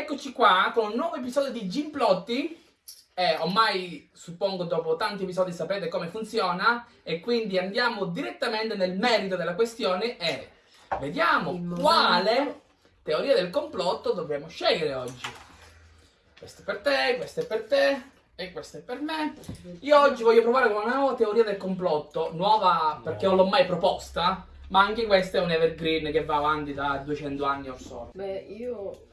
Eccoci qua con un nuovo episodio di Gimplotti. Eh, ormai suppongo dopo tanti episodi sapete come funziona e quindi andiamo direttamente nel merito della questione e vediamo quale teoria del complotto dobbiamo scegliere oggi. Questo è per te, questo è per te e questo è per me. Io oggi voglio provare con una nuova teoria del complotto, nuova perché non l'ho mai proposta, ma anche questa è un evergreen che va avanti da 200 anni o so. Beh, io...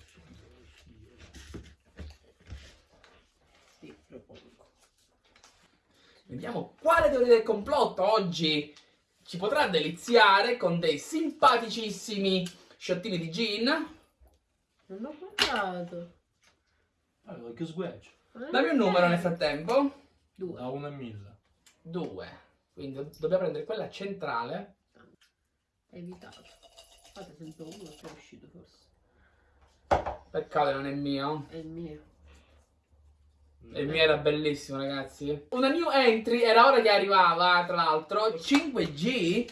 Sì, propongo. Vediamo quale teoria del complotto oggi ci potrà deliziare con dei simpaticissimi sciottini di gin. Non ho guardato. Allora, che sguaggio. Dammi un numero nel frattempo. Due. Da 1 a 1000. 2. Quindi do- dobbiamo prendere quella centrale. Evitato. Fate sempre uno che è uscito forse. Peccato non è mio. È il mio. E il mio era bellissimo, ragazzi. Una new entry, era ora che arrivava, tra l'altro, 5G.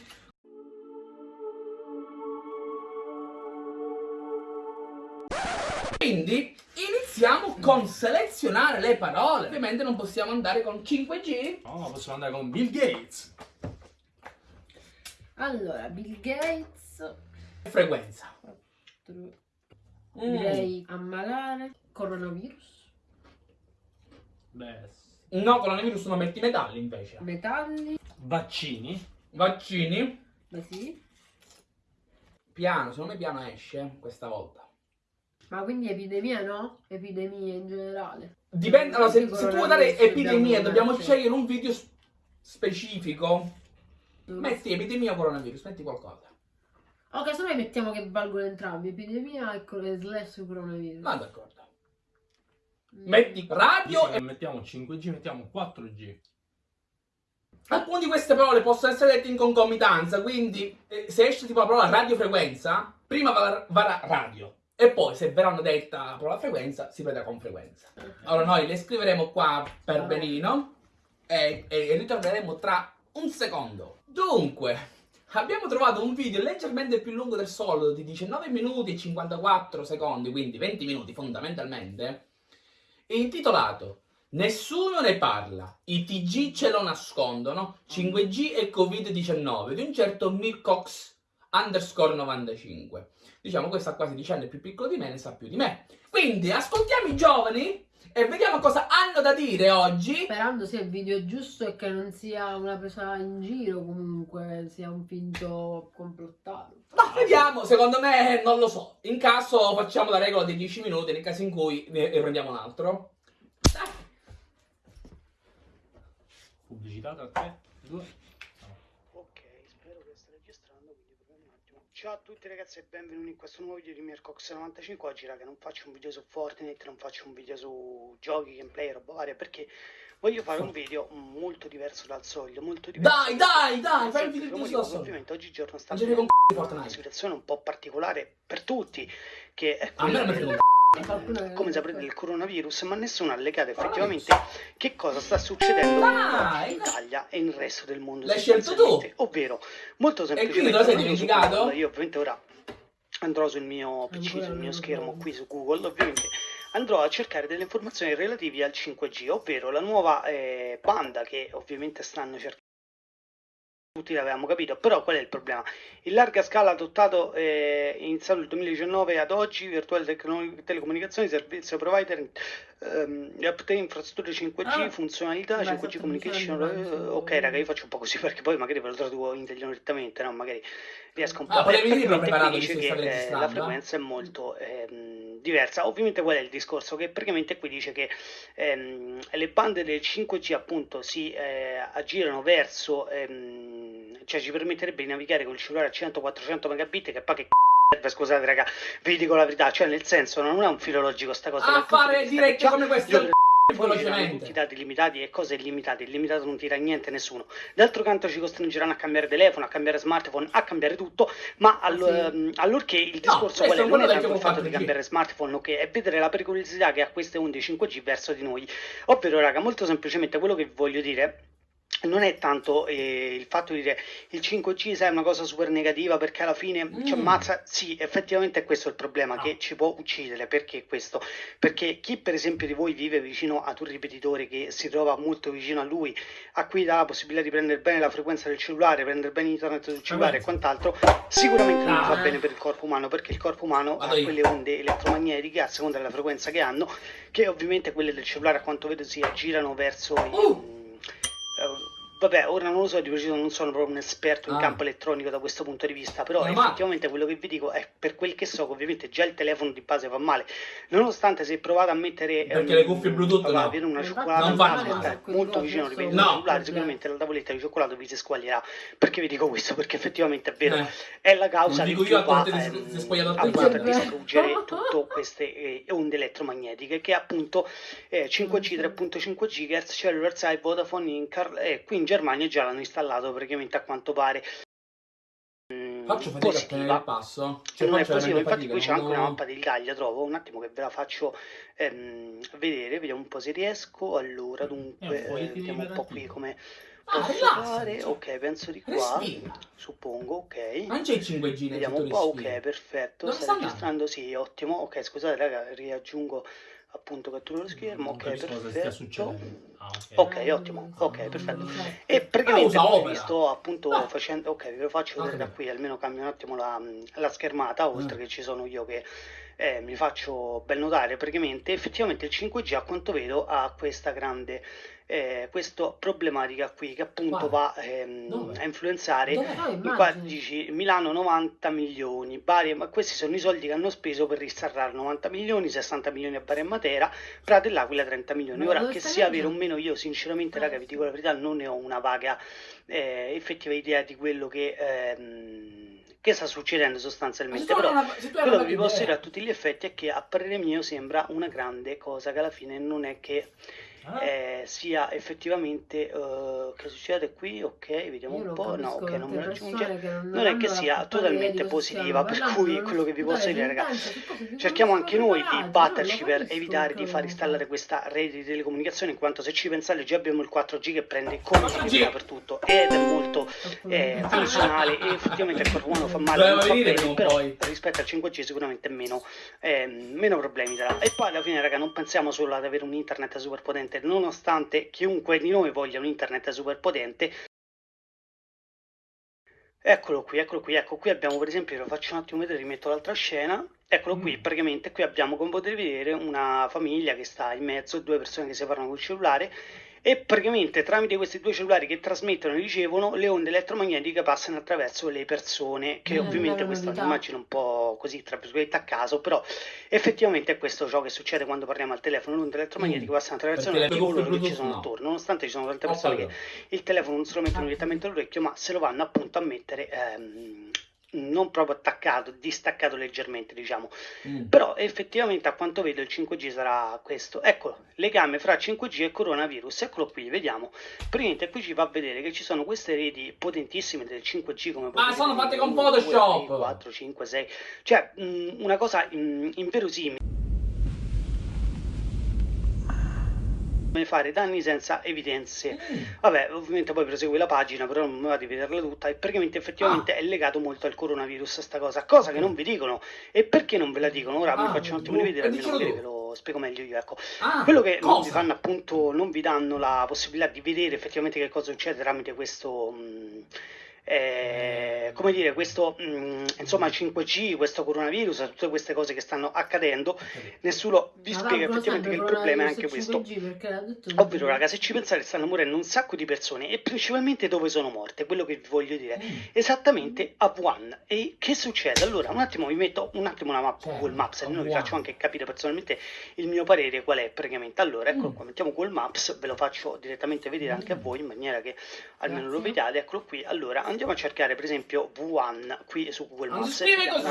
Quindi iniziamo con selezionare le parole. Ovviamente non possiamo andare con 5G. No, possiamo andare con Bill Gates. Allora, Bill Gates. Frequenza. Direi ammalare. Coronavirus. Beh, No, coronavirus non metti metalli invece. Metalli. vaccini. Vaccini. Beh sì. Piano, secondo me piano esce questa volta. Ma quindi epidemia no? Epidemie in generale. Dipende, allora, se, se tu vuoi dare epidemia, dobbiamo mettere. scegliere un video specifico. Lo Metti epidemia o coronavirus, metti qualcosa. Ok, se noi mettiamo che valgono entrambi, epidemia e e slash coronavirus. Ma d'accordo. Mm. Metti radio e mettiamo 5G, mettiamo 4G. alcune di queste parole possono essere dette in concomitanza, quindi eh, se esce tipo la parola radiofrequenza, prima va, va radio. E poi se verranno detta la parola frequenza, si vedrà con frequenza. Allora noi le scriveremo qua per benino e, e ritorneremo tra un secondo. Dunque, abbiamo trovato un video leggermente più lungo del solito di 19 minuti e 54 secondi, quindi 20 minuti fondamentalmente, intitolato Nessuno ne parla, i TG ce lo nascondono, 5G e Covid-19 di un certo Mircox underscore 95. Diciamo questo ha quasi 10 anni è più piccolo di me, ne sa più di me. Quindi ascoltiamo i giovani e vediamo cosa hanno da dire oggi. Sperando sia il video giusto e che non sia una presa in giro, comunque sia un finto complottato. Ma vediamo, secondo me non lo so. In caso facciamo la regola dei 10 minuti, nel caso in cui ne prendiamo un altro. Dai. Pubblicità tra 3, 2. Ok, spero che stia registrando, quindi proviamo un attimo. Ciao a tutti ragazzi e benvenuti in questo nuovo video di Mircox95. Oggi raga non faccio un video su Fortnite, non faccio un video su giochi, gameplay, roba varia, perché voglio fare un video molto diverso dal solito, molto diverso. Dai, dai, dai, fai Sempre video per giusto motivo da che solo. Ovviamente oggigiorno sta una situazione un po' particolare per tutti, che è quella come saprete del coronavirus, ma nessuno ha legato effettivamente che cosa sta succedendo in Italia e nel resto del mondo. L'hai scelto tu? sostanzialmente. Ovvero, molto quindi semplicemente. te lo sei dimenticato? Io ovviamente ora andrò sul mio PC, sul mio schermo qui su Google, ovviamente andrò a cercare delle informazioni relative al 5G, ovvero la nuova eh, banda che ovviamente stanno cercando. Tutti l'avevamo capito, però qual è il problema? In larga scala adottato eh, iniziato il 2019 ad oggi, virtuali tecno- telecomunicazioni, servizio provider, ehm, update infrastrutture 5G, Ah. funzionalità, Beh, 5G sotto communication. eh, ok, raga, io faccio un po' così perché poi magari ve lo traduco intelligentemente, no? Magari riesco un po' Ah, a qui dice che eh, la frequenza è molto ehm, diversa. Ovviamente qual è il discorso? Che praticamente qui dice che ehm, le bande del 5G appunto si eh, aggirano verso ehm, cioè ci permetterebbe di navigare col cellulare a 100-400 megabit che poi che c***o scusate raga, vi dico la verità, cioè nel senso non è un filologico sta cosa. A fare dirette come queste io poi ci tutti dati limitati e cose illimitate, illimitato non tira niente nessuno. D'altro canto ci costringeranno a cambiare telefono, a cambiare smartphone, a cambiare tutto, ma all- sì. ehm, allorché il discorso questo qual è Non è quello tanto il fatto di 4G. cambiare smartphone, ok? È vedere la pericolosità che ha queste onde 5G verso di noi. Ovvero, raga, molto semplicemente quello che voglio dire non è tanto eh, il fatto di dire il 5G sai, è una cosa super negativa perché alla fine ci Mm. ammazza. Sì, effettivamente è questo il problema, Ah. che ci può uccidere. Perché questo? Perché chi per esempio di voi vive vicino ad un ripetitore che si trova molto vicino a lui, a cui dà la possibilità di prendere bene la frequenza del cellulare, prendere bene internet del cellulare e quant'altro, sicuramente non fa Ah. bene per il corpo umano, perché il corpo umano Vado ha io. quelle onde elettromagnetiche a seconda della frequenza che hanno, che ovviamente quelle del cellulare a quanto vedo si aggirano verso i... Uh. Eh, Vabbè, ora non lo so di preciso, non sono proprio un esperto in Ah. campo elettronico da questo punto di vista, però male. effettivamente quello che vi dico è per quel che so che ovviamente già il telefono di base fa male, nonostante se provate a mettere Perché ehm, le cuffie Bluetooth vabbè, no. avere una cioccolata non mano, male. stare molto vicino al No. cellulare, sicuramente la tavoletta di cioccolato vi si squaglierà. Perché vi dico questo? Perché effettivamente è vero, Eh. è la causa Non che dico più io, a va ehm, a distruggere tutte queste eh, onde elettromagnetiche che appunto eh, 5G, 3.5 GHz, Cellular Side, Vodafone, Incar, e qui in Germania già l'hanno installato praticamente a quanto pare. mm, Faccio fatica a tenere positiva. il passo. Cioè, non è veramente infatti qui c'è fatica, anche una mappa dell'Italia, trovo, un attimo che ve la faccio ehm, vedere, vediamo un po' se riesco, allora È dunque, un eh, vediamo un po' qui come Ah, posso rilassati, fare, cioè. ok, penso di qua, Respira. suppongo, ok, Non c'è il 5G nel vediamo un po', respiro. ok, perfetto, Dove sta registrando, sì, ottimo, ok, scusate raga, riaggiungo appunto cattura lo schermo, Non ok, perfetto. Ah, ok. Ok, ottimo, ok, perfetto. Esatto. E praticamente Ah, vi sto appunto Ah. facendo, ok, ve lo faccio vedere Ok. da qui, almeno cambio un attimo la, la schermata, oltre Mm. che ci sono io che eh, mi faccio ben notare, praticamente effettivamente il 5G a quanto vedo ha questa grande, eh, questa problematica qui che appunto Quale? va ehm, a influenzare qua dici Milano 90 milioni, Bari, ma questi sono i soldi che hanno speso per ristarrare 90 milioni, 60 milioni a Bari e Matera, Prato e l'Aquila 30 milioni. Ma Ora che sia vero o leggendo? Meno, io sinceramente, raga, vi dico la verità, non ne ho una vaga eh, effettiva idea di quello che, ehm, che sta succedendo sostanzialmente. Però una- quello che vi posso dire a tutti gli effetti è che a parere mio sembra una grande cosa che alla fine non è che eh, sia effettivamente eh, che succede qui, ok, vediamo Io un non po', no, ok, non mi raggiunge. che non, Non è che sia totalmente positiva, per cui quello che vi posso dire, raga, sentenze su cose che Cerchiamo anche noi di batterci per evitare che di far installare questa rete di telecomunicazioni, in quanto se ci pensate già abbiamo il 4G che prende come 4G. si per tutto ed è molto eh, funzionale e effettivamente il corpo umano fa male, non fa bene, però rispetto al 5G sicuramente meno, meno problemi darà. E poi alla fine raga non pensiamo solo ad avere un internet super potente, nonostante chiunque di noi voglia un internet super potente, Eccolo qui, eccolo qui, ecco qui abbiamo per esempio, lo faccio un attimo vedere, rimetto l'altra scena, eccolo qui, Mm. praticamente qui abbiamo come potete vedere una famiglia che sta in mezzo, due persone che si parlano col cellulare e praticamente tramite questi due cellulari che trasmettono e ricevono le onde elettromagnetiche passano attraverso le persone, che Mm, ovviamente questa è un'immagine un po' così tra virgolette a caso, però effettivamente è questo ciò che succede quando parliamo al telefono, le onde elettromagnetiche Mm. passano attraverso le di coloro cuffie che ci sono no. attorno, nonostante ci sono tante persone che capito. il telefono non se lo mettono direttamente all'orecchio, ma se lo vanno appunto a mettere ehm, non proprio attaccato, distaccato leggermente, diciamo. Mm. Però effettivamente a quanto vedo il 5G sarà questo. Eccolo, legame fra 5G e coronavirus. Eccolo qui, vediamo. Praticamente qui ci fa vedere che ci sono queste reti potentissime del 5G come Ah, sono fatte con 1, 2, Photoshop. 3, 4, 5, 6. Cioè, mh, una cosa mh, inverosimile. Fare danni senza evidenze. Mm. Vabbè, ovviamente poi prosegue la pagina, però non mi va di vederla tutta. E praticamente effettivamente Ah. è legato molto al coronavirus sta cosa, cosa che non vi dicono. E perché non ve la dicono? Ora vi Ah, faccio un attimo tu- rivedere, eh, almeno magari ve lo spiego meglio io. Ecco, Ah, quello che non vi cosa? fanno appunto, non vi danno la possibilità di vedere effettivamente che cosa succede tramite questo. mh, eh, come dire, questo mh, insomma 5G, questo coronavirus, tutte queste cose che stanno accadendo, nessuno vi Ma spiega effettivamente che il problema è anche questo. 5G, perché l'ha detto Ovvero, raga, se ci pensate stanno morendo un sacco di persone e principalmente dove sono morte, quello che vi voglio dire. Mm. Esattamente a Wuhan. E che succede? Allora, un attimo vi metto un attimo una mappa Certo, Google Maps, almeno vi faccio anche capire personalmente il mio parere qual è praticamente. Allora, eccolo Mm. qua, mettiamo Google Maps, ve lo faccio direttamente vedere anche a voi in maniera che almeno lo Grazie. vediate. Eccolo qui. Allora, andiamo a cercare per esempio Wuhan qui su Google Non si Maps.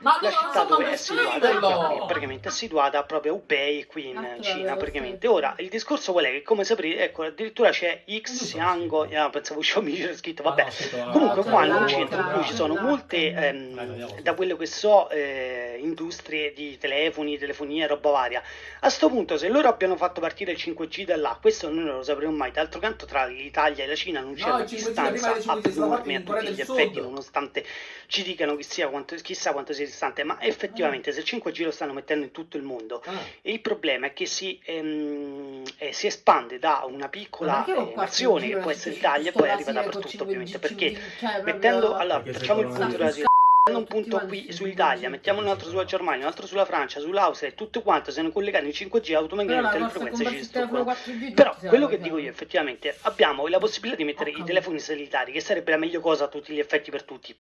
Ma la città dove è situata. è praticamente è situata proprio a Hubei qui in Ah, Cina praticamente. Ora il discorso qual è? Che come saprete ecco addirittura c'è Xiango ah, pensavo Xiaomi c'era scritto vabbè. comunque qua in un centro in cui ci sono molte ehm, da quello che so eh, industrie di telefoni telefonia roba varia. A sto punto se loro abbiano fatto partire il 5G da là questo noi non lo sapremo mai. D'altro canto tra l'Italia e la Cina non c'è No, una il 5G distanza prima del 5G sono fatti abnorme a tutti gli effetti Sud. nonostante ci dicano che sia quanto, chissà quanto sia distante ma effettivamente se il 5G lo stanno mettendo in tutto il mondo Ah. e il problema è che si, ehm, eh, si espande da una piccola eh, nazione che può essere l'Italia e poi arriva dappertutto ovviamente 5G, perché cioè, mettendo allora facciamo il punto della situazione un punto qui sul sull'Italia 5G. mettiamo un altro sulla Germania un altro sulla Francia sull'Austria e tutto quanto siano collegati in 5G Però automaticamente le frequenze ci distruggono 4G però quello che dico io effettivamente abbiamo la possibilità di mettere i telefoni satellitari che sarebbe la meglio cosa a tutti gli effetti per tutti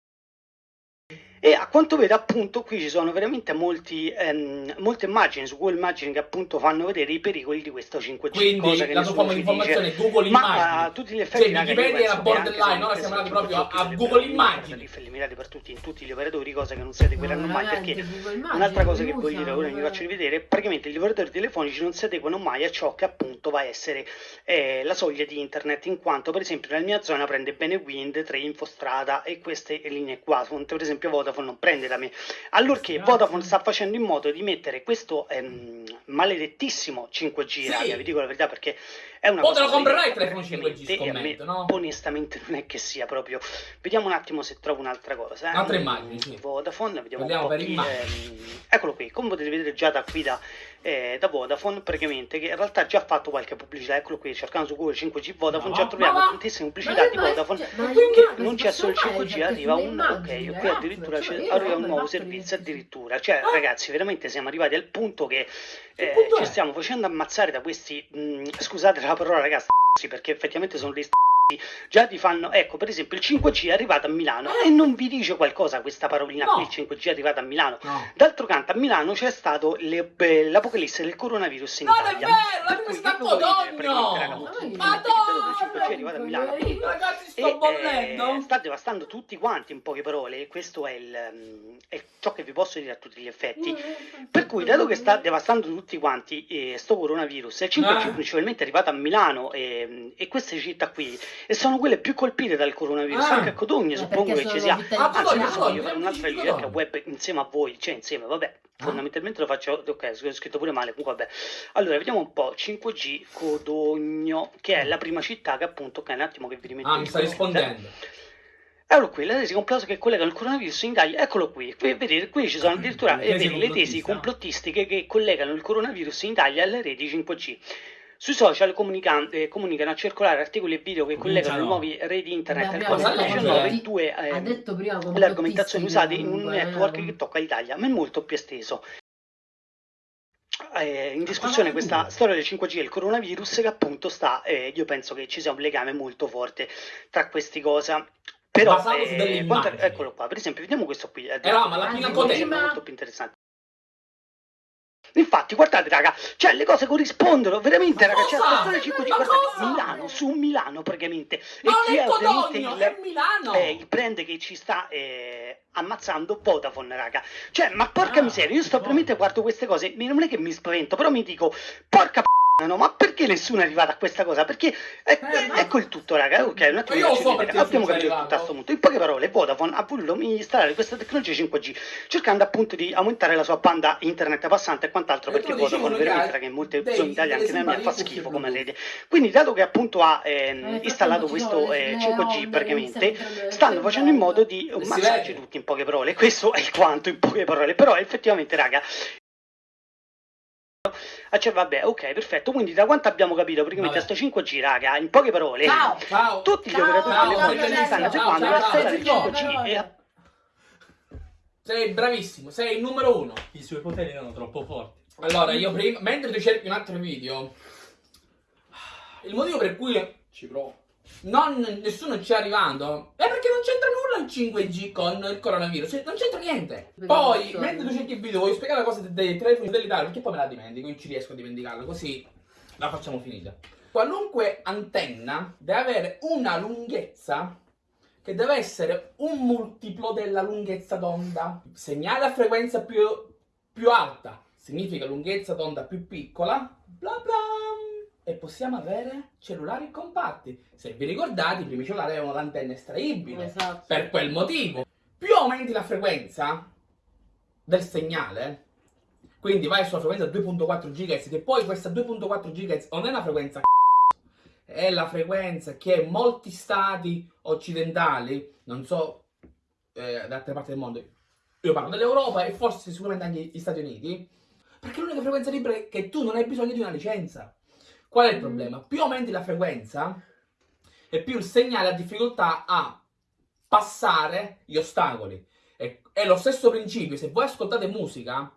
e a quanto vedo appunto qui ci sono veramente molti, ehm, molte immagini su Google Immagini che appunto fanno vedere i pericoli di questo 5G Quindi cosa che la tua dice informazione è Google ma Immagini. a tutti gli effetti Cioè, Wikipedia era borderline, ora non siamo andati proprio a- 5G a dovrebbero Google Immagini. eliminati per tutti in tutti gli operatori cosa che non si adegueranno No, mai perché Immagini Un'altra cosa che li voglio dire, ora vi faccio rivedere, praticamente gli operatori telefonici non si adeguano mai a ciò che appunto va a essere eh, la soglia di internet, in quanto per esempio nella mia zona prende bene Wind, 3 Infostrada e queste linee qua, per esempio Vodafone non prende da me. Allorché Grazie. Vodafone sta facendo in modo di mettere questo ehm, maledettissimo 5G, Sì. raga, vi dico la verità perché è una O cosa te lo comprerai il telefono 5G, e a me scommetto, no? onestamente non è che sia proprio... Vediamo un attimo se trovo un'altra cosa. eh. Un'altra immagine, sì. Vodafone, vediamo Vediamo un po' chi, ehm, eccolo qui, come potete vedere già da qui da, eh, da Vodafone, praticamente, che in realtà ha già fatto qualche pubblicità, eccolo qui, cercando su Google 5G Vodafone, Ma già troviamo ma tantissime pubblicità di Vodafone, cioè, ma che non c'è solo il possono fare, 5G, cioè, arriva un, ok, qui addirittura arriva un nuovo servizio, di- addirittura, cioè Ah. ragazzi, veramente siamo arrivati al punto che eh, punto ci è? stiamo facendo ammazzare da questi, mh, scusate la parola ragazzi, perché effettivamente sono dei già ti fanno, ecco per esempio il 5G è arrivato a Milano e non vi dice qualcosa questa parolina No. qui, il 5G è arrivato a Milano. No. D'altro canto a Milano c'è stato le- beh, l'apocalisse del coronavirus in Non è Italia. vero, Per la cui sta che vuol dire? Praticamente, raga, Codogno! molto Ma semplicemente che dato che il 5G è Madonna, arrivato a Milano. Ragazzi, e, sto eh, bollendo. sta devastando tutti quanti in poche parole questo è, il, ehm, è ciò che vi posso dire a tutti gli effetti per cui dato che sta devastando tutti quanti eh, sto coronavirus e il 5G Ah. principalmente è arrivato a Milano e, e queste città qui e sono quelle più colpite dal coronavirus Ah. anche a Codogno Eh, suppongo che ci sia Ah, Anzi, Codogno, voglio fare Codogno, un'altra ricerca web insieme a voi, cioè insieme, vabbè, Ah. fondamentalmente lo faccio, ok, ho scritto pure male, comunque vabbè. Allora, vediamo un po', 5G Codogno, che è la prima città che appunto, ok, un attimo che vi rimetto Ah, mi sta rispondendo. Eccolo qui, le tesi complotto che collegano il coronavirus in Italia, eccolo qui, qui vedete, qui ci sono addirittura Le eh, tesi vedi, le tesi complottistiche che collegano il coronavirus in Italia alle reti 5G. Sui social comunica- eh, comunicano a circolare articoli e video che collegano le Cominciano. nuove reti internet Vabbè, al abbiamo detto Covid-19 complottiste. due ha eh, detto prima le argomentazioni usate in un eh. network che tocca l'Italia, ma è molto più esteso. Eh, in discussione questa storia del 5G e il coronavirus che appunto sta, eh, io penso che ci sia un legame molto forte tra queste cose. Però, eh, quanto- eccolo qua, per esempio, vediamo questo qui. eh, Era ma la Ah, pinacoteca. prima- molto più interessante. Infatti, guardate, raga, cioè le cose corrispondono veramente, Ma raga. Cosa? la storia del 5G, Ma guardate, cosa? Milano, su Milano praticamente. Ma e non è ovviamente il, è Milano! eh, il brand che ci sta eh, ammazzando Vodafone, raga. Cioè, ma porca Ah, miseria, io sto veramente guardo queste cose, non è che mi spavento, però mi dico, porca p***a, no, ma perché nessuno è arrivato a questa cosa? Perché è- Eh, ma- ecco il tutto, raga. Ok, un attimo io so perché abbiamo capito tutto a questo punto. In poche parole, Vodafone ha voluto installare questa tecnologia 5G, cercando appunto di aumentare la sua banda internet passante e quant'altro, E perché Vodafone che veramente, raga, in molte zone italiane, anche nella mia, fa schifo come rete. Quindi, dato che appunto ha ehm, Nel installato questo eh, le 5G onde, praticamente, stanno facendo in modo di ammazzarci vede. tutti in poche parole. Questo è il quanto in poche parole. Però effettivamente, raga. Ah, cioè, vabbè, ok, perfetto. Quindi, da quanto abbiamo capito, praticamente, Vabbè. sto 5G, raga, in poche parole, Ciao! Ciao! tutti gli Ciao, operatori ciao, telefonici ciao, stanno ciao, la storia del ciao, 5G e a- Sei bravissimo, sei il numero uno. I suoi poteri erano troppo forti. Allora, io prima, mentre tu cerchi un altro video, il motivo per cui Ci provo. Non, nessuno ci è arrivando è perché non c'entra nulla il 5G con il coronavirus, non c'entra niente. Poi, mentre tu cerchi il video, voglio spiegare la cosa dei, telefoni satellitari, perché poi me la dimentico, non ci riesco a dimenticarla, così la facciamo finita. Qualunque antenna deve avere una lunghezza che deve essere un multiplo della lunghezza d'onda. Segnale a frequenza più, più alta significa lunghezza d'onda più piccola, bla bla. E possiamo avere cellulari compatti. Se vi ricordate, i primi cellulari avevano l'antenna estraibile. Esatto. Per quel motivo. Più aumenti la frequenza del segnale, quindi vai sulla frequenza 2.4 GHz, che poi questa 2.4 GHz non è una frequenza è la frequenza che molti stati occidentali, non so eh, da altre parti del mondo, io parlo dell'Europa e forse sicuramente anche gli Stati Uniti, perché l'unica frequenza libera è che tu non hai bisogno di una licenza. Qual è il problema? Più aumenti la frequenza e più il segnale ha difficoltà a passare gli ostacoli. È, è lo stesso principio, se voi ascoltate musica,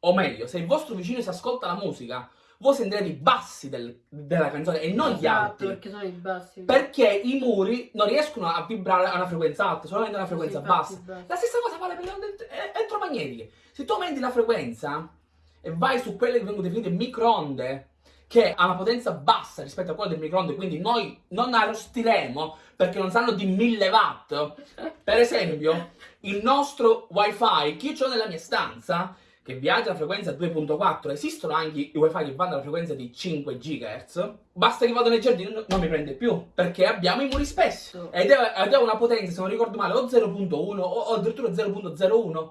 o meglio, se il vostro vicino si ascolta la musica, voi sentirete i bassi del- della canzone e non gli Esatto, alti. perché sono i bassi. Perché i muri non riescono a vibrare a una frequenza alta, solamente a una frequenza Sì, bassa. bassi. La stessa cosa vale per le onde e- elettromagnetiche. Se tu aumenti la frequenza e vai su quelle che vengono definite microonde, che ha una potenza bassa rispetto a quella del microonde, quindi noi non arrostiremo perché non sanno di 1000 watt. Per esempio, il nostro wifi che io ho nella mia stanza, che viaggia a frequenza 2.4, esistono anche i wifi che vanno alla frequenza di 5 GHz, basta che vado nei giardini non non mi prende più, perché abbiamo i muri spessi. Ed è, ed è una potenza, se non ricordo male, o 0.1 o, o addirittura 0.01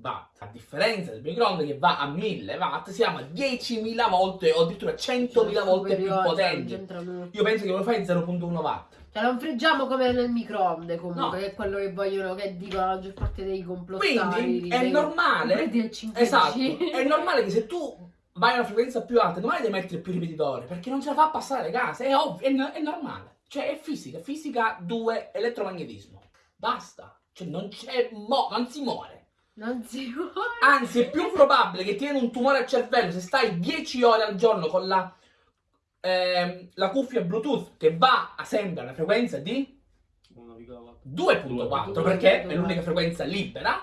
watt. A differenza del microonde che va a 1000 watt, siamo a 10.000 volte o addirittura 100.000 volte più cioè, nulla. Io penso che wifi è 0.1 watt. Cioè, non friggiamo come nel microonde comunque, No. che è quello che vogliono, che dicono la maggior parte dei complottari. Quindi è dei- normale, del 5G. esatto, è normale che se tu vai a una frequenza più alta, domani devi mettere più ripetitori, perché non ce la fa passare le case, è ovvio, è, è normale. Cioè è fisica, fisica 2, elettromagnetismo. Basta, cioè non c'è, mo- non si muore. Non si può. Anzi, è più probabile che tieni un tumore al cervello se stai 10 ore al giorno con la, ehm, la cuffia Bluetooth che va a sempre alla frequenza di 1,4. 2.4 perché è l'unica frequenza libera.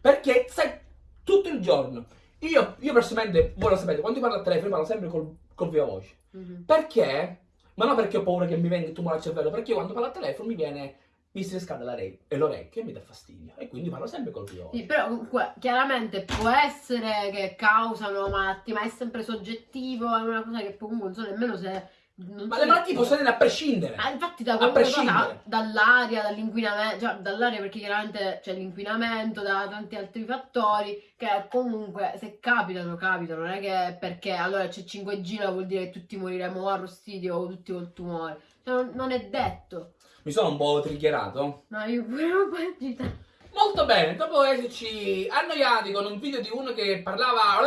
Perché stai tutto il giorno. Io, io personalmente, voi lo sapete, quando io parlo al telefono, parlo sempre col, col viva voce. Mhm. Perché? Ma non perché ho paura che mi venga il tumore al cervello, perché io quando parlo al telefono mi viene. Mi si riscalda la re- e l'orecchio e mi dà fastidio. E quindi parlo sempre col voce. Sì, però comunque chiaramente può essere che causano malattie, ma è sempre soggettivo, è una cosa che comunque non so nemmeno se... Non Ma le malattie possono venire a prescindere. Ah, infatti da cosa, dall'aria, dall'inquinamento, cioè dall'aria perché chiaramente c'è l'inquinamento, da tanti altri fattori che comunque se capitano, capitano, non è che perché allora c'è 5G vuol dire che tutti moriremo arrostiti o tutti col tumore, cioè non, non è detto, Mi sono un po' triggerato. no io pure un po'. Molto bene, dopo esserci annoiati con un video di uno che parlava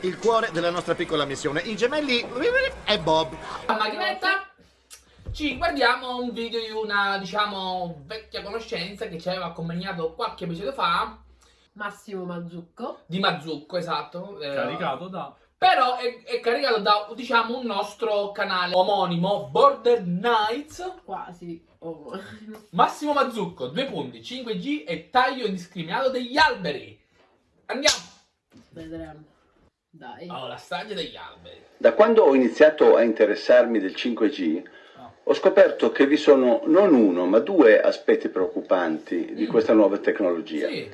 Il cuore della nostra piccola missione. I gemelli e Bob. a macchinetta, ci guardiamo un video di una, diciamo, vecchia conoscenza che ci aveva accompagnato qualche episodio fa, Massimo Mazzucco, di Mazzucco, esatto. eh, Caricato da... Però è, è caricato da, diciamo, un nostro canale omonimo, Border Knights. quasi, oh. Massimo Mazzucco, due punti, 5G e taglio indiscriminato degli alberi. Andiamo vedremo, dai. alla staglia degli alberi. Da quando ho iniziato a interessarmi del 5G, ho scoperto che vi sono non uno, ma due aspetti preoccupanti di Mm. questa nuova tecnologia. Sì,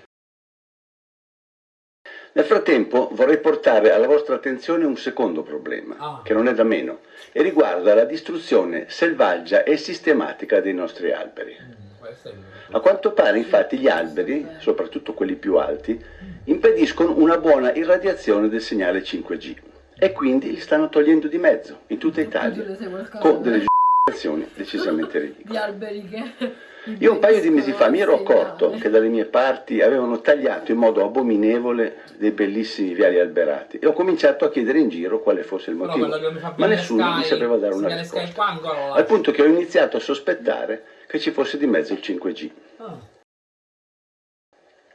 Nel frattempo vorrei portare alla vostra attenzione un secondo problema, Ah. che non è da meno, e riguarda la distruzione selvaggia e sistematica dei nostri alberi. Mm, A quanto pare infatti gli alberi, soprattutto quelli più alti, impediscono una buona irradiazione del segnale 5G e quindi li stanno togliendo di mezzo in tutta Italia, con delle giustificazioni decisamente ridicole. di alberi che Io un paio di mesi fa mi ero accorto segnale. che dalle mie parti avevano tagliato in modo abominevole dei bellissimi viali alberati e ho cominciato a chiedere in giro quale fosse il motivo, ma nessuno mi sapeva dare una risposta. Al punto che ho iniziato a sospettare che ci fosse di mezzo il 5G. Ah.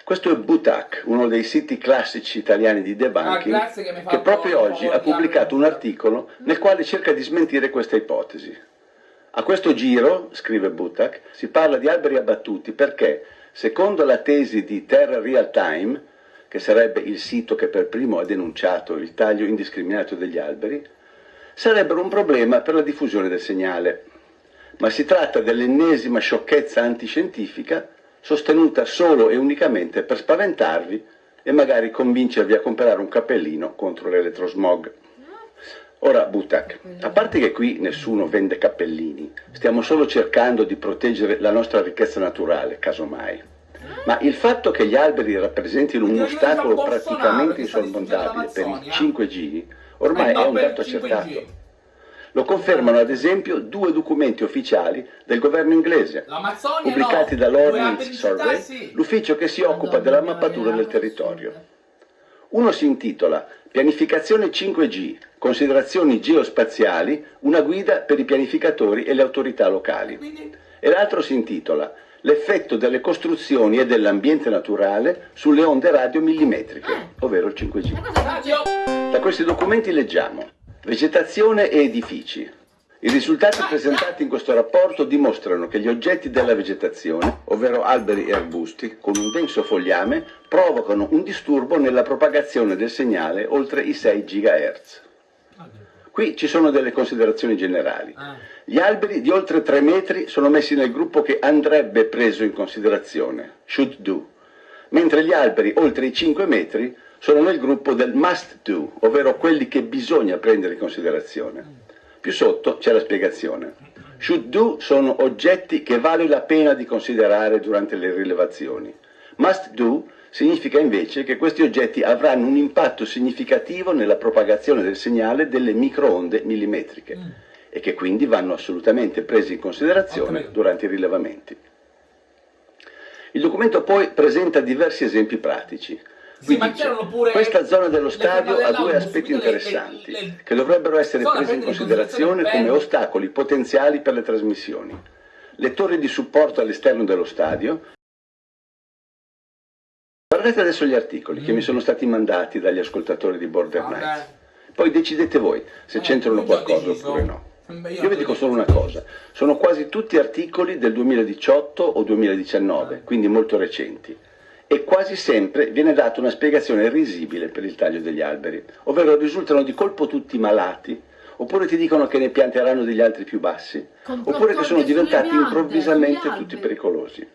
Questo è Butac, uno dei siti classici italiani di Ah, debunking, grazie che che proprio oggi ha pubblicato un articolo nel quale cerca di smentire questa ipotesi. A questo giro, scrive Butac, si parla di alberi abbattuti perché, secondo la tesi di Terra Real Time, che sarebbe il sito che per primo ha denunciato il taglio indiscriminato degli alberi, sarebbero un problema per la diffusione del segnale. ma si tratta dell'ennesima sciocchezza antiscientifica sostenuta solo e unicamente per spaventarvi e magari convincervi a comprare un cappellino contro l'elettrosmog. Ora, Butak, a parte che qui nessuno vende cappellini, stiamo solo cercando di proteggere la nostra ricchezza naturale, casomai. Ma il fatto che gli alberi rappresentino un ostacolo praticamente insormontabile per il 5G ormai è un dato accertato. Lo confermano ad esempio due documenti ufficiali del governo inglese, pubblicati dall'Ordnance Survey, l'ufficio che si occupa della mappatura del territorio. Uno si intitola Pianificazione 5G, considerazioni geospaziali, una guida per i pianificatori e le autorità locali. E l'altro si intitola L'effetto delle costruzioni e dell'ambiente naturale sulle onde radio millimetriche, ovvero il 5G. Da questi documenti leggiamo Vegetazione e edifici. I risultati presentati in questo rapporto dimostrano che gli oggetti della vegetazione, ovvero alberi e arbusti, con un denso fogliame, provocano un disturbo nella propagazione del segnale oltre i 6 GHz. Qui ci sono delle considerazioni generali. Gli alberi di oltre 3 metri sono messi nel gruppo che andrebbe preso in considerazione, should do, mentre gli alberi oltre i 5 metri sono nel gruppo del must do, ovvero quelli che bisogna prendere in considerazione. Più sotto c'è la spiegazione. Should do sono oggetti che vale la pena di considerare durante le rilevazioni. Must do significa invece che questi oggetti avranno un impatto significativo nella propagazione del segnale delle microonde millimetriche mm. e che quindi vanno assolutamente presi in considerazione durante i rilevamenti. Il documento poi presenta diversi esempi pratici. Sì, dice, questa zona dello stadio ha due aspetti interessanti le, le, le, che dovrebbero essere presi in considerazione come ostacoli potenziali per le trasmissioni. Le torri di supporto all'esterno dello stadio. Guardate adesso gli articoli mm. che mi sono stati mandati dagli ascoltatori di Border okay. Nights. Poi decidete voi se eh, c'entrano qualcosa oppure no. Io vi dico solo una cosa, sono quasi tutti articoli del 2018 o 2019, quindi molto recenti e quasi sempre viene data una spiegazione risibile per il taglio degli alberi, ovvero risultano di colpo tutti malati, oppure ti dicono che ne pianteranno degli altri più bassi, oppure che sono diventati piante, improvvisamente tutti pericolosi.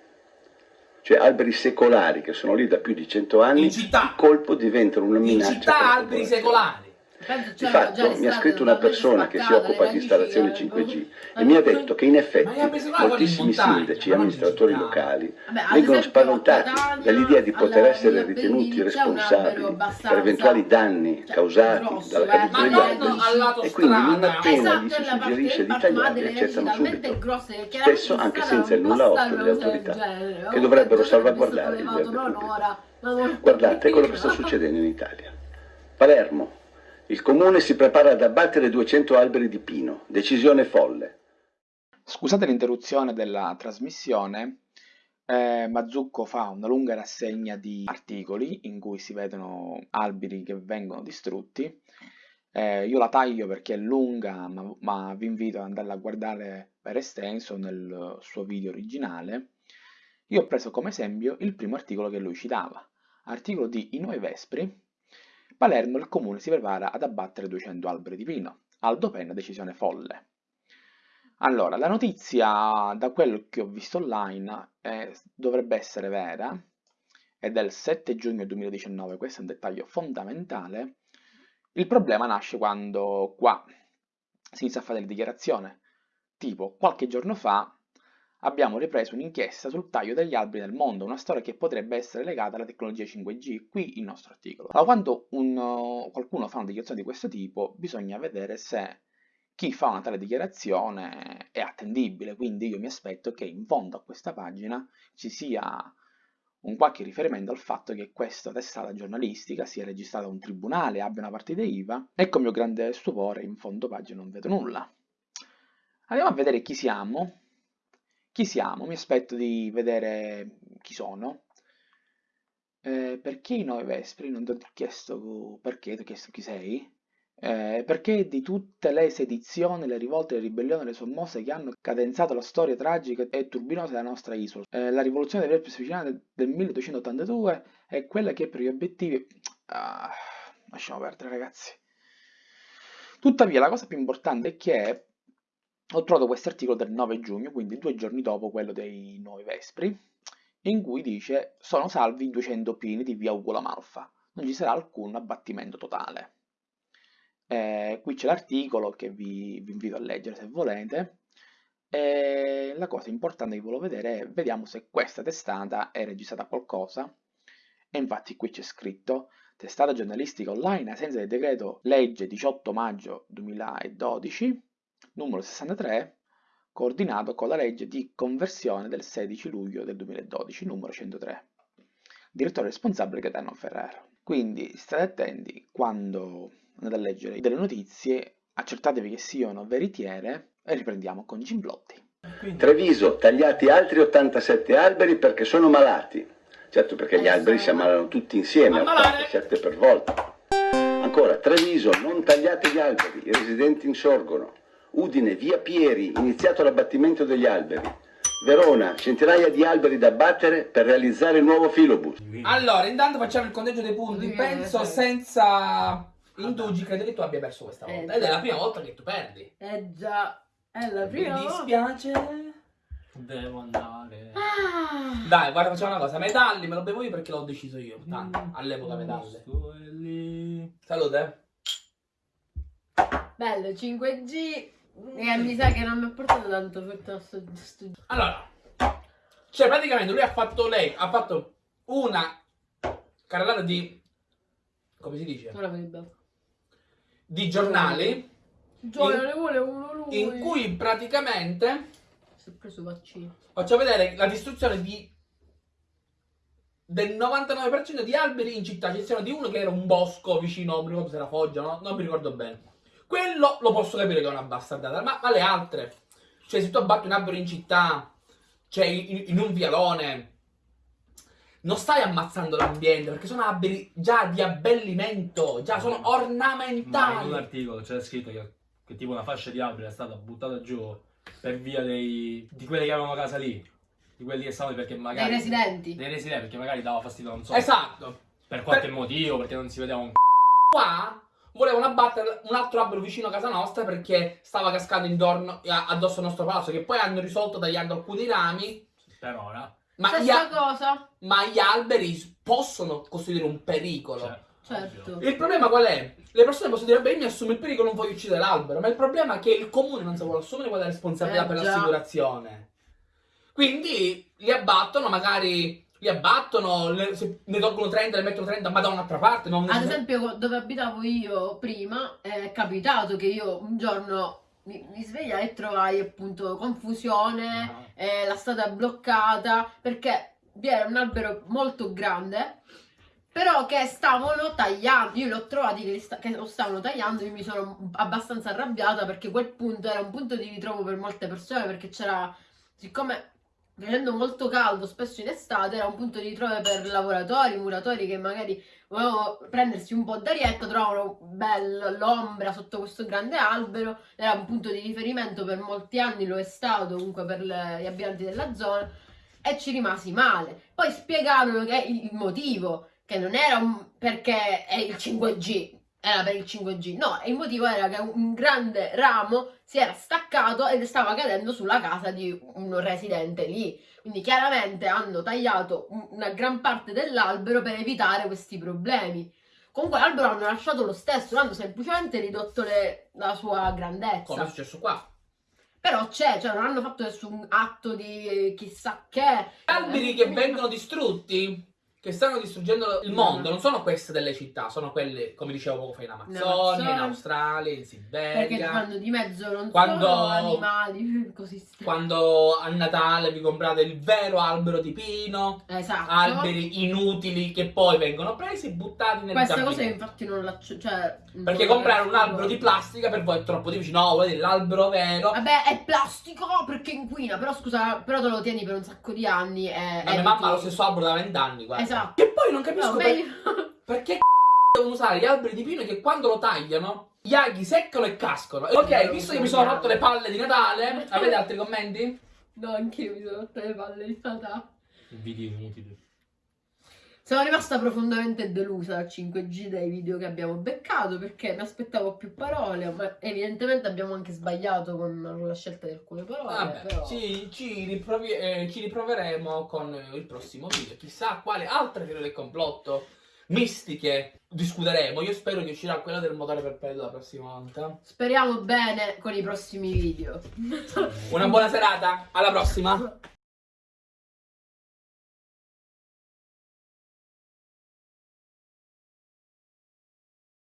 Cioè alberi secolari che sono lì da più di cento anni, di colpo diventano una minaccia. In città alberi secolari. Di fatto mi ha scritto una persona che si occupa di installazioni 5G e mi ha detto che in effetti moltissimi sindaci e amministratori locali vengono spaventati dall'idea di poter essere ritenuti responsabili per eventuali danni causati dalla caduta degli alberi. e quindi non appena gli si suggerisce di tagliarli accettano subito, spesso anche senza il nulla osto delle autorità, che dovrebbero salvaguardare il verde pubblico. Guardate quello che sta succedendo in Italia. Palermo, il comune si prepara ad abbattere 200 alberi di pino. Decisione folle. Scusate l'interruzione della trasmissione, eh, Mazzucco fa una lunga rassegna di articoli in cui si vedono alberi che vengono distrutti. Eh, io la taglio perché è lunga, ma, ma, vi invito ad andarla a guardare per estenso nel suo video originale. Io ho preso come esempio il primo articolo che lui citava, articolo di I Nuovi Vespri, Palermo il comune si prepara ad abbattere 200 alberi di pino. Aldo Penna decisione folle. Allora, la notizia, da quello che ho visto online, eh, dovrebbe essere vera, è del 7 giugno 2019, questo è un dettaglio fondamentale. Il problema nasce quando qua si inizia a fare le dichiarazioni, tipo qualche giorno fa abbiamo ripreso un'inchiesta sul taglio degli alberi nel mondo, una storia che potrebbe essere legata alla tecnologia 5G, qui il nostro articolo. Allora, quando un, uh, qualcuno fa una dichiarazione di questo tipo, bisogna vedere se chi fa una tale dichiarazione è attendibile, quindi io mi aspetto che in fondo a questa pagina ci sia un qualche riferimento al fatto che questa testata giornalistica sia registrata a un tribunale, abbia una partita IVA, e con mio grande stupore in fondo pagina non vedo nulla. Andiamo a vedere chi siamo, chi siamo? Mi aspetto di vedere chi sono. Eh, perché i nove Vespri? Non ti ho chiesto perché, ti ho chiesto chi sei. Eh, perché di tutte le sedizioni, le rivolte, le ribellioni, le sommosse che hanno cadenzato la storia tragica e turbinosa della nostra isola. Eh, la rivoluzione delle siciliane del 1282 è quella che per gli obiettivi... Ah, lasciamo perdere ragazzi. Tuttavia la cosa più importante è che ho trovato questo articolo del 9 giugno, quindi due giorni dopo quello dei Nuovi Vespri, in cui dice sono salvi 200 pini di via Ugo la Malfa, non ci sarà alcun abbattimento totale. Eh, qui c'è l'articolo che vi, vi, invito a leggere se volete. E la cosa importante che volevo vedere è vediamo se questa testata è registrata qualcosa. E infatti qui c'è scritto testata giornalistica online ai sensi del decreto legge 18 maggio 2012 numero 63 coordinato con la legge di conversione del 16 luglio del 2012 numero 103 direttore responsabile Gaetano Ferrero quindi state attenti quando andate a leggere delle notizie accertatevi che siano veritiere e riprendiamo con Gimblotti Treviso tagliati altri 87 alberi perché sono malati. Certo perché gli Eh, alberi si ammalano tutti insieme Ammalare! 87 per volta. Ancora Treviso non tagliate gli alberi i residenti insorgono Udine, via Pieri, iniziato l'abbattimento degli alberi. Verona, centinaia di alberi da abbattere per realizzare il nuovo filobus. Allora, intanto facciamo il conteggio dei punti. Sì, Penso sì. senza indugi, credo che tu abbia perso questa Eh, volta. Ed è la prima volta che tu perdi. Eh già, è la Mi prima volta. dispiace. Devo andare. Ah. Dai, guarda, facciamo una cosa. Medalli me lo bevo io perché l'ho deciso io. Tanto, Mm. all'epoca medaglie. Sto lì. Salute. Bello, 5G. E mi sa che non mi ha portato tanto per sto, sto... Allora, cioè praticamente lui ha fatto lei, ha fatto una carrellata di come si dice? Di giornali Gioia, ne vuole uno lui. in cui praticamente Si è preso vaccino. faccio vedere la distruzione di del 99% di alberi in città, c'è di uno che era un bosco vicino, non mi ricordo se era Foggia, no? non mi ricordo bene. Quello lo posso capire che è una bastardata, ma, ma le altre, cioè se tu abbatti un albero in città, cioè in, in un vialone, non stai ammazzando l'ambiente perché sono alberi già di abbellimento, già sono Ma in ornamentali. un articolo c'era scritto che, che tipo una fascia di alberi è stata buttata giù per via dei, di quelli che avevano casa lì. Di quelli che stavano perché magari. Dei residenti. Dei residenti perché magari dava fastidio, non so. Esatto. Per qualche Per- motivo, perché non si vedeva un Qua volevano abbattere un altro albero vicino a casa nostra perché stava cascando intorno addosso al nostro palazzo, che poi hanno risolto tagliando alcuni rami. per ora. Ma gli, Stessa a- cosa. ma gli alberi possono costituire un pericolo. Certo. ovvio. Il problema qual è? Le persone possono dire, beh, io mi assumo il pericolo, non voglio uccidere l'albero, ma il problema è che il comune non si vuole assumere quella responsabilità Eh, per l'assicurazione. Quindi li abbattono, magari li abbattono, le- se ne tolgono 30, ne mettono 30, ma da un'altra parte. Non Ad esempio, dove abitavo io prima, è capitato che io un giorno mi, mi svegliai e trovai appunto confusione, Ah. eh, la strada bloccata, perché vi era un albero molto grande, però che stavano tagliando. Io li ho trovati che, che lo stavano tagliando, io mi sono abbastanza arrabbiata perché quel punto era un punto di ritrovo per molte persone, perché c'era, siccome facendo molto caldo, spesso in estate, era un punto di ritrovo per lavoratori, muratori che magari volevano prendersi un po' d'arietta, trovavano bella l'ombra sotto questo grande albero, era un punto di riferimento per molti anni, lo è stato comunque per le- gli abitanti della zona, e ci rimasi male. Poi spiegarono che il motivo, che non era un- perché è il 5G, era per il 5G, no, il motivo era che un grande ramo si era staccato ed stava cadendo sulla casa di un residente lì. Quindi chiaramente hanno tagliato un- una gran parte dell'albero per evitare questi problemi. Comunque l'albero hanno lasciato lo stesso, hanno semplicemente ridotto le- la sua grandezza. Come è successo qua. Però c'è, cioè non hanno fatto nessun atto di chissà che. alberi che vengono distrutti, che stanno distruggendo il mondo, non sono queste delle città, sono quelle, come dicevo poco fa, in Amazzonia, in. Australia, in Perché Siberia. fanno di mezzo non Quando- solo animali, così sta- Quando a Natale vi comprate il vero albero di pino, Esatto. alberi inutili che poi vengono presi e buttati nel Questa cosa io giardino. infatti non la... Cioè, Perché non comprare un albero di plastica per voi è troppo difficile. No, volete l'albero vero. Vabbè, è plastico perché inquina, però scusa, però te lo tieni per un sacco di anni e... La mia mamma ha lo stesso albero da vent'anni, guarda. Esatto. Che poi non capisco No, per- perché devono usare gli alberi di pino che quando lo tagliano gli aghi seccano e cascano. E Ok, visto che mi sono rotto le palle di Natale, avete altri commenti? No, anch'io mi sono rotte le palle di Natale. Video inutili. Sono rimasta profondamente delusa dal 5G dai video che abbiamo beccato perché mi aspettavo più parole, ma evidentemente abbiamo anche sbagliato con la scelta di alcune parole. Vabbè, però... ci, ci riprovi- eh, ci riproveremo con il prossimo video. Chissà quale altre teorie del complotto mistiche discuteremo. Io spero che uscirà quella del motore perpetuo la prossima volta. Speriamo bene con i prossimi video. Una buona serata, alla prossima!